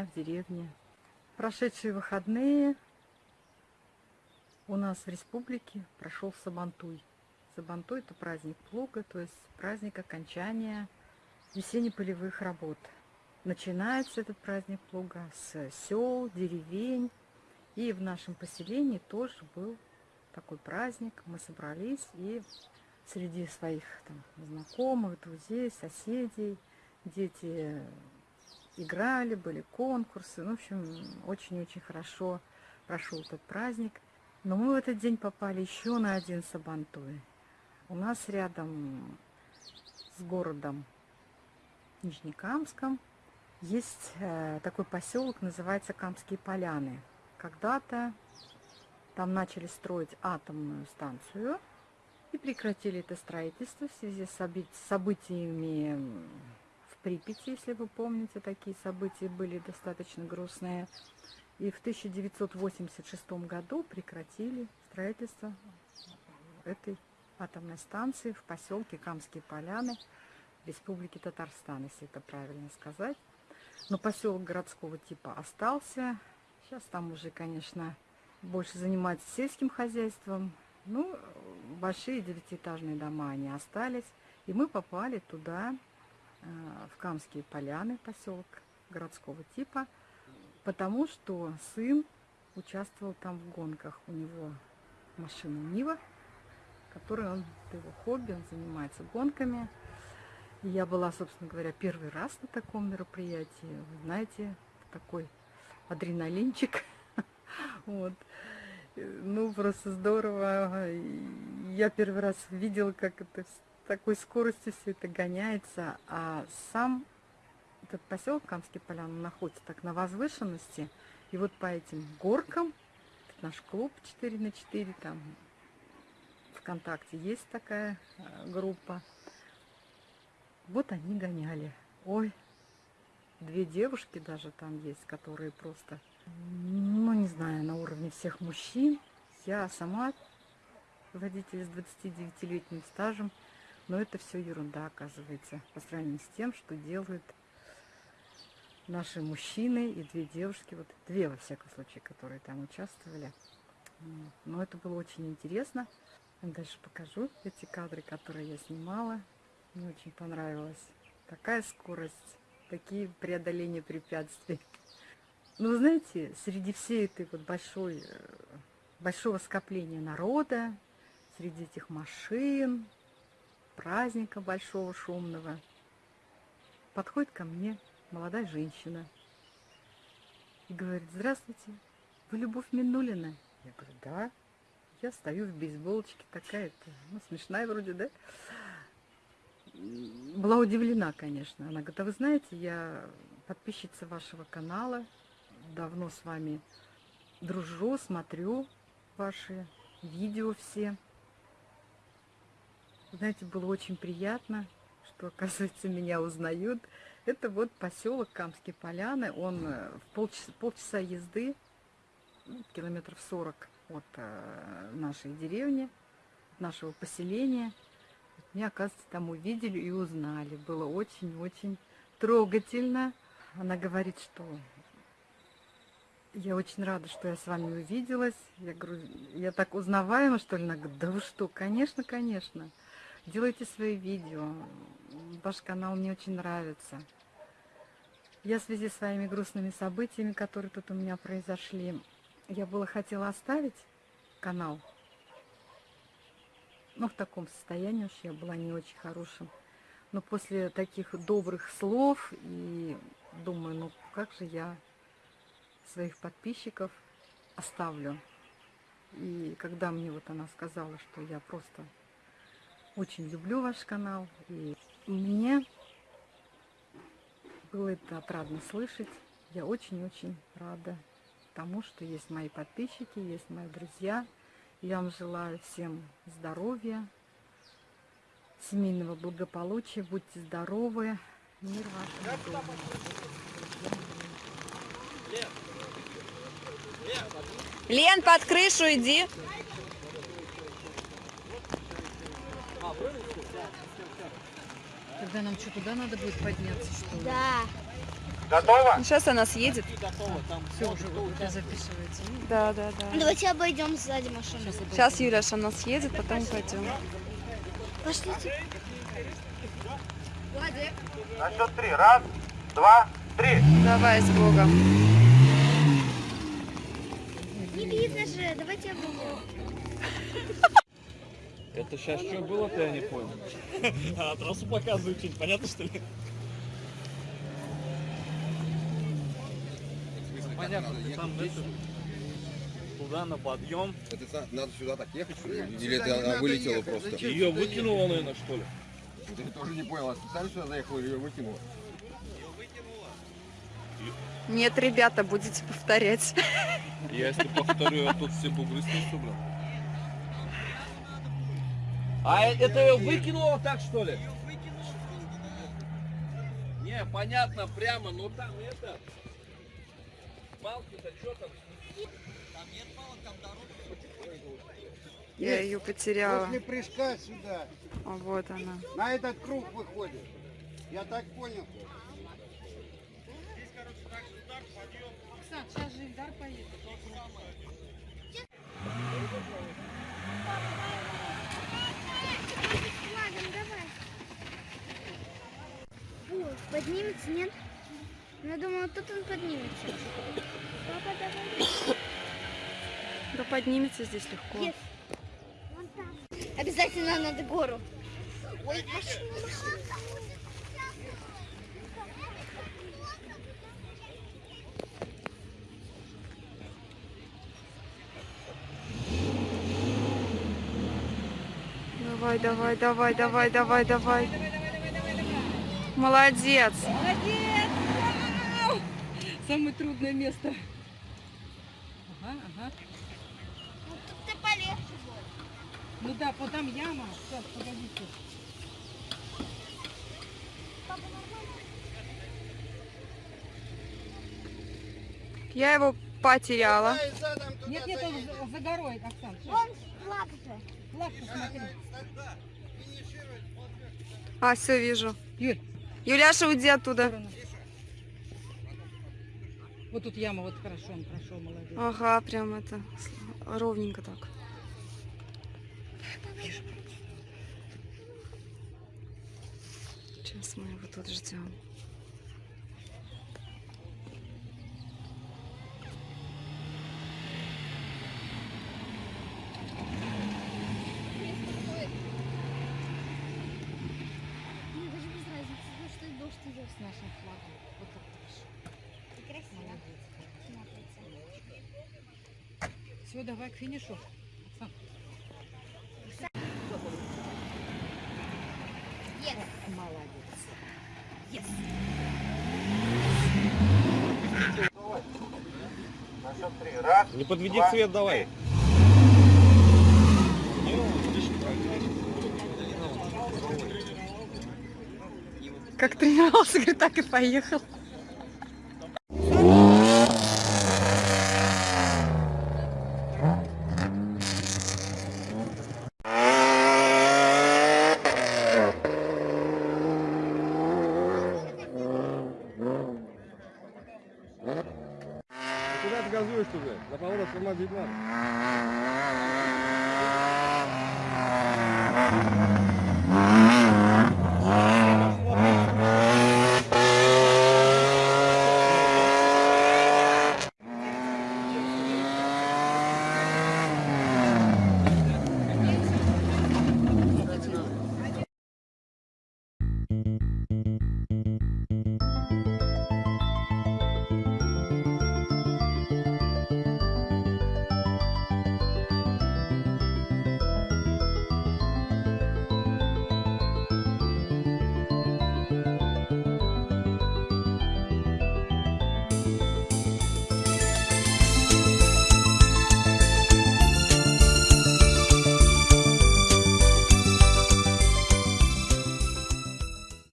меня в деревне. Прошедшие выходные у нас в республике прошел Сабантуй. Сабантуй – это праздник плуга, то есть праздник окончания весенне-полевых работ. Начинается этот праздник плуга с сел, деревень. И в нашем поселении тоже был такой праздник. Мы собрались и среди своих там, знакомых, друзей, соседей дети играли, были конкурсы. Ну, в общем, очень-очень хорошо прошел этот праздник. Но мы в этот день попали еще на один Сабантуй. У нас рядом с городом Нижнекамском есть э, такой поселок, называется Камские поляны. Когда-то там начали строить атомную станцию и прекратили это строительство в связи с событиями Припяти, если вы помните, такие события были достаточно грустные. И в 1986 году прекратили строительство этой атомной станции в поселке Камские поляны Республики Татарстан, если это правильно сказать. Но поселок городского типа остался. Сейчас там уже, конечно, больше занимаются сельским хозяйством. Ну, большие девятиэтажные дома они остались. И мы попали туда, в Камские поляны, поселок городского типа, потому что сын участвовал там в гонках. У него машина Нива, которой он, это его хобби, он занимается гонками. И я была, собственно говоря, первый раз на таком мероприятии. Вы знаете, такой адреналинчик. Вот. Ну, просто здорово. Я первый раз видела, как это такой скоростью все это гоняется. А сам этот поселок Камский Полян находится так на возвышенности. И вот по этим горкам, наш клуб 4 на 4, там ВКонтакте есть такая э, группа. Вот они гоняли. Ой, две девушки даже там есть, которые просто, ну не знаю, на уровне всех мужчин. Я сама водитель с 29-летним стажем, но это все ерунда оказывается по сравнению с тем, что делают наши мужчины и две девушки, вот две во всяком случае, которые там участвовали. Но это было очень интересно. Дальше покажу эти кадры, которые я снимала. Мне очень понравилось. Такая скорость, такие преодоления препятствий. Ну, знаете, среди всей этой вот большой, э, большого скопления народа, среди этих машин, праздника большого, шумного, подходит ко мне молодая женщина и говорит, здравствуйте, вы Любовь Минулина? Я говорю, да. Я стою в бейсболочке такая-то, ну, смешная вроде, да? Была удивлена, конечно. Она говорит, а вы знаете, я подписчица вашего канала, давно с вами дружу, смотрю ваши видео все. Знаете, было очень приятно, что, оказывается, меня узнают. Это вот поселок Камские Поляны. Он э, в полчаса, полчаса езды, ну, километров 40 от э, нашей деревни, от нашего поселения. Меня, оказывается, там увидели и узнали. Было очень-очень трогательно. Она говорит, что я очень рада, что я с вами увиделась. Я говорю, я так узнаваема, что ли? Она говорит, да вы что, конечно, конечно. Делайте свои видео. Ваш канал мне очень нравится. Я в связи с своими грустными событиями, которые тут у меня произошли, я было хотела оставить канал. Но в таком состоянии уж я была не очень хорошим. Но после таких добрых слов и думаю, ну как же я своих подписчиков оставлю. И когда мне вот она сказала, что я просто очень люблю ваш канал, и мне было это отрадно слышать. Я очень-очень рада тому, что есть мои подписчики, есть мои друзья. Я вам желаю всем здоровья, семейного благополучия, будьте здоровы, мир вашему. Лен, под крышу иди. Тогда нам что, туда надо будет подняться, что ли? Да. Готово? Сейчас она съедет. Все уже вот это записывается. Да, да, да. Давайте обойдем сзади машину. Сейчас Юляш, она съедет, потом пойдем. Пошлите. На счет три. Раз, два, три. Давай с Богом. Не видно же, давайте обойдем. Это сейчас что было-то, я не понял. А, трассу показывают, что понятно, что ли? Понятно, ты там туда на подъем. Это надо сюда так ехать, что ли? Или это она вылетела просто? Ее выкинуло, наверное, что ли? Я тоже не понял, а специально сюда заехала или ее выкинула? Нет, ребята, будете повторять. Я если повторю, я тут все бугры снесу, блин. А э- это ее выкинуло так, что ли? Не, понятно, прямо, но там это... Палки-то что там? Я ее потеряла. После прыжка сюда, А вот она. на этот круг выходит. Я так понял. сейчас же Ильдар поедет. Поднимется, нет? Я думала, тут он поднимется. Папа, давай. Да поднимется здесь легко. Есть. Вон там. Обязательно надо гору. Ой, машина, машина. Давай, давай, давай, давай, давай, давай. Молодец. Самое трудное место. Ага, ага. Ну, тут ты полегче будет. Ну да, вот там яма. Сейчас, погодите. Я его потеряла. Нет, нет, он за, горой, Оксан. Вон флаг-то. Флаг посмотри. А, все, вижу. Юль, Юляша, уйди оттуда. Вот тут яма, вот хорошо, он прошел, молодец. Ага, прям это ровненько так. Сейчас мы его тут ждем. Мне даже без разницы, потому что дождь идет. С нашим флагом. Вот так хорошо. И красиво Молодец. смотрится. Все, давай к финишу. Оксан. Yes. Молодец. На счет три. Раз, Не подведи два, цвет давай. Как тренировался, говорит, так и поехал. Куда ты газуешь уже? На поворот тормозить надо.